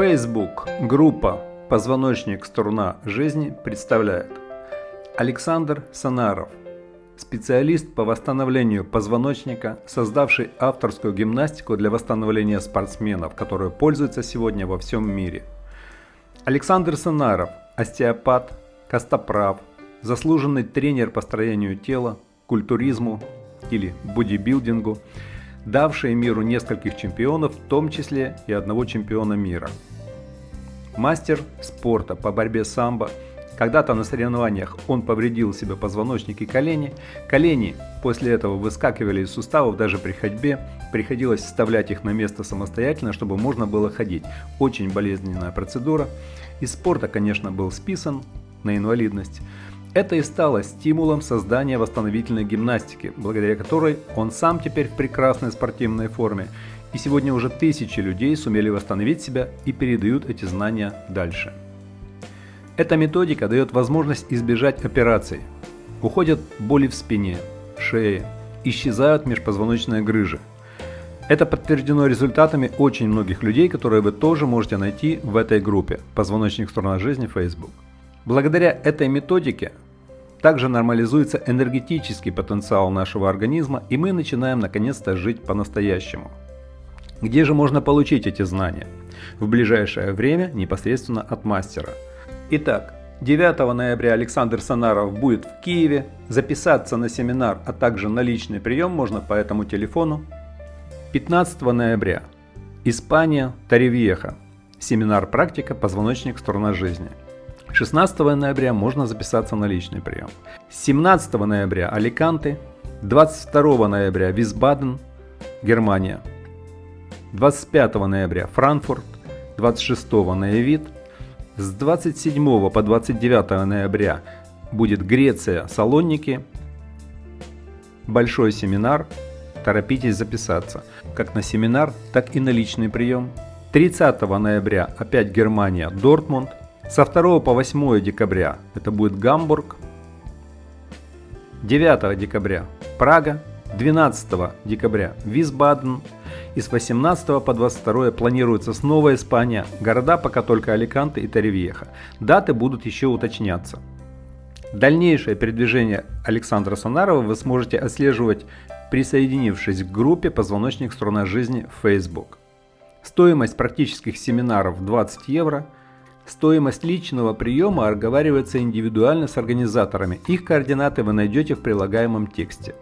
Facebook группа «Позвоночник. Струна жизни» представляет Александр Санаров, специалист по восстановлению позвоночника, создавший авторскую гимнастику для восстановления спортсменов, которую пользуется сегодня во всем мире. Александр Санаров – остеопат, костоправ, заслуженный тренер по строению тела, культуризму или бодибилдингу – давшие миру нескольких чемпионов, в том числе и одного чемпиона мира. Мастер спорта по борьбе самбо. Когда-то на соревнованиях он повредил себе позвоночник и колени. Колени после этого выскакивали из суставов даже при ходьбе. Приходилось вставлять их на место самостоятельно, чтобы можно было ходить. Очень болезненная процедура. Из спорта, конечно, был списан на инвалидность. Это и стало стимулом создания восстановительной гимнастики, благодаря которой он сам теперь в прекрасной спортивной форме, и сегодня уже тысячи людей сумели восстановить себя и передают эти знания дальше. Эта методика дает возможность избежать операций. Уходят боли в спине, шее, исчезают межпозвоночные грыжи. Это подтверждено результатами очень многих людей, которые вы тоже можете найти в этой группе «Позвоночник сторона жизни» Facebook. Благодаря этой методике также нормализуется энергетический потенциал нашего организма, и мы начинаем наконец-то жить по-настоящему. Где же можно получить эти знания? В ближайшее время непосредственно от мастера. Итак, 9 ноября Александр Санаров будет в Киеве. Записаться на семинар, а также на личный прием можно по этому телефону. 15 ноября Испания, Таривьеха. Семинар «Практика. Позвоночник. Сторона жизни». 16 ноября можно записаться на личный прием. 17 ноября Аликанте, 22 ноября Висбаден, Германия, 25 ноября Франкфурт, 26 Наявит, с 27 по 29 ноября будет Греция, Салоники, большой семинар, торопитесь записаться, как на семинар, так и на личный прием. 30 ноября опять Германия, Дортмунд, со 2 по 8 декабря это будет Гамбург. 9 декабря Прага. 12 декабря Висбаден. И с 18 по 22 планируется снова Испания. Города пока только Аликанте и Торревьеха. Даты будут еще уточняться. Дальнейшее передвижение Александра Сонарова вы сможете отслеживать, присоединившись к группе «Позвоночник струна жизни» в Facebook. Стоимость практических семинаров 20 евро – Стоимость личного приема оговаривается индивидуально с организаторами. Их координаты вы найдете в прилагаемом тексте.